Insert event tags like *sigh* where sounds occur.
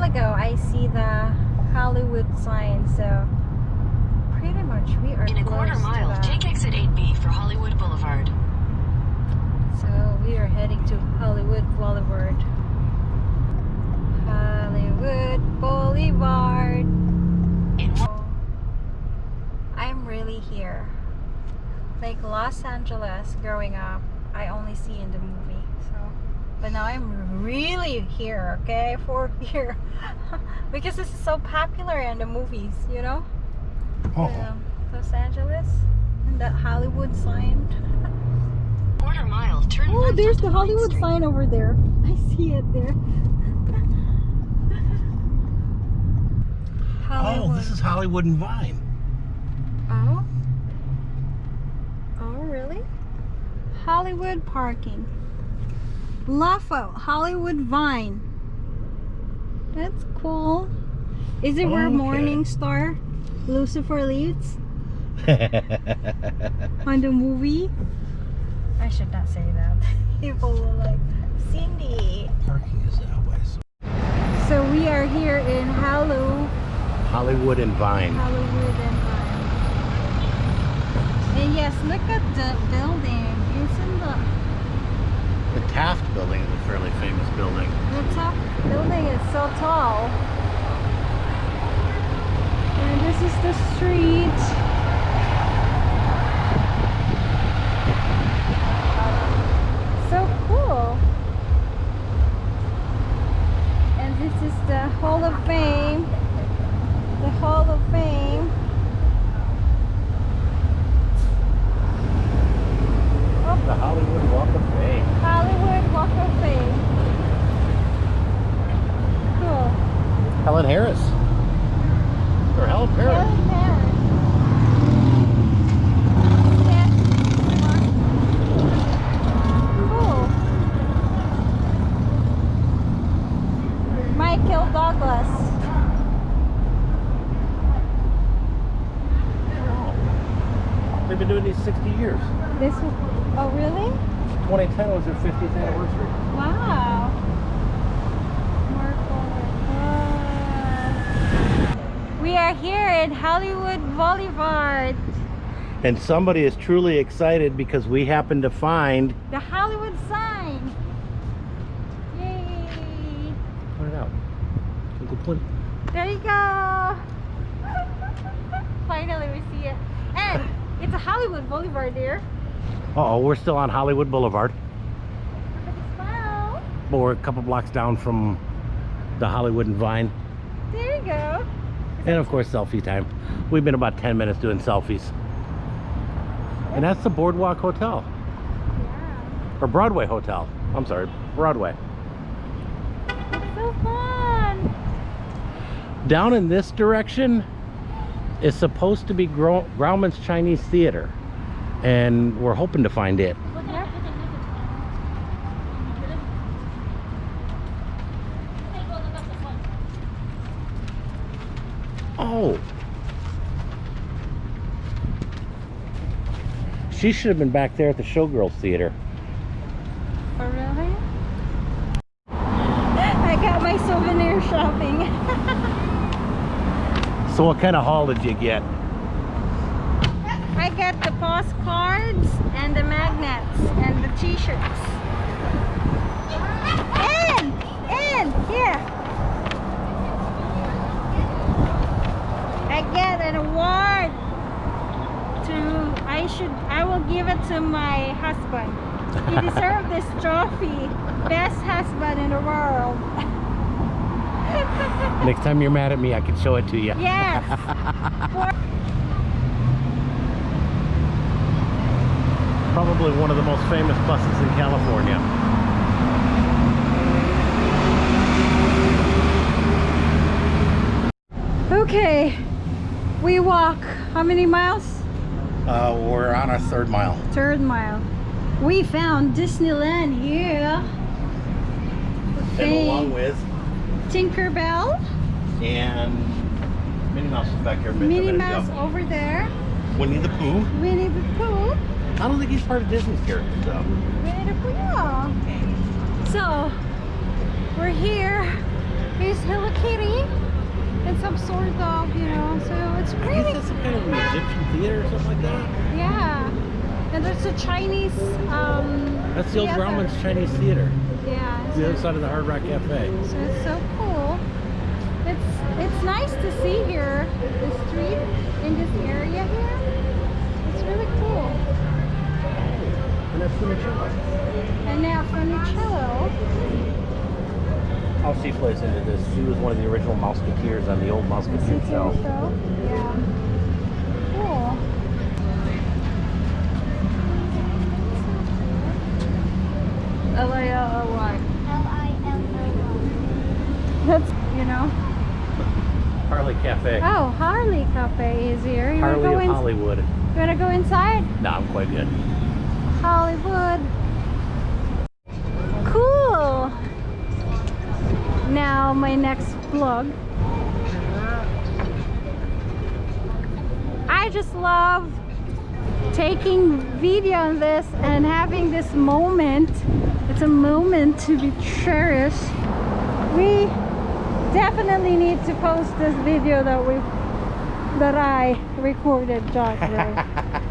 while ago, I see the Hollywood sign, so pretty much we are In a quarter mile, take exit 8B for Hollywood Boulevard. So we are heading to Hollywood Boulevard. Hollywood Boulevard. I'm really here. Like Los Angeles growing up, I only see in the movie. So, but now I'm really here, okay? *laughs* For here. because this is so popular in the movies, you know? Oh, Um, Los Angeles and that Hollywood sign. *laughs* quarter mile, turn Oh, there's the Hollywood Street. sign over there. *laughs* I see it there. oh, this is Hollywood and Vine. Oh. Oh, really? Hollywood parking. LAFO, Hollywood Vine. That's cool. Is it where Okay. Morning Star Lucifer leads *laughs* on the movie? I should not say that. *laughs* People will like, Cindy. Parking is that way. So. So we are here in Hallow, Hollywood and Vine. Hollywood and Vine. And yes, look at the building. Taft Building is a fairly famous building. the top building is so tall? And this is the street. So cool. And this is the Hall of Fame. The Hall of Fame. The Hollywood Walk of Fame. Hollywood Walk of Fame. Cool. Helen Harris. Or Helen Harris. Cool. Michael Douglas. They've been doing these 60 years. This was, oh really? 2010 was their 50th anniversary. Wow. Are here in Hollywood Boulevard. And somebody is truly excited because we happen to find. The Hollywood sign. Yay. Point it out. Uncle Clint. There you go. *laughs* Finally we see it. And it's a Hollywood Boulevard there. Uh oh, we're still on Hollywood Boulevard. Look at the smile. But we're a couple blocks down from the Hollywood and Vine. There you go. And of course, selfie time. We've been about 10 minutes doing selfies. And that's the Boardwalk Hotel. Yeah. Or Broadway Hotel. I'm sorry, Broadway. It's so fun. Down in this direction is supposed to be Gro- Grauman's Chinese Theater. And we're hoping to find it. She should have been back there at the Showgirls Theater. Oh, really? I got my souvenir shopping. *laughs* So what kind of haul did you get? I got the postcards and the magnets and the t-shirts. And, and, here. I get an award to, I should, I will give it to my husband. He deserved this trophy. Best husband in the world. *laughs* Next time you're mad at me, I can show it to you. Yes. *laughs* Probably one of the most famous buses in California. Okay, we walk how many miles? Uh, we're on our third mile. Third mile. We found Disneyland here. Okay. along with Tinkerbell, and Minnie Mouse is back here. a minute- a Minnie Mouse ago. over there, Winnie the Pooh. Winnie the Pooh, I don't think he's part of Disney's characters though. Winnie the Pooh. yeah. So we're here Here's Hello Kitty and some sort of, you know, I guess that's some kind of an Egyptian theater or something like that. yeah. And there's a Chinese um That's the old theater. Grauman's Chinese Theater. Yeah. It's the other side of the Hard Rock Cafe. So it's so cool. It's it's nice to see here the street in this area here. It's really cool. And that's Funicello. Annette Funicello. How she plays into this. She was one of the original Mouseketeers on the old Mouseketeer show. show. Yeah. Cool. L A L O Y. That's you know. Harley Cafe. Oh, Harley Cafe is here. You Harley wanna of in, Hollywood. You wanna go inside? No, I'm quite good. Hollywood. Cool. Now my next vlog. I just love taking video on this and having this moment. It's a moment to be cherished. We definitely need to post this video that we that I recorded Ray. *laughs*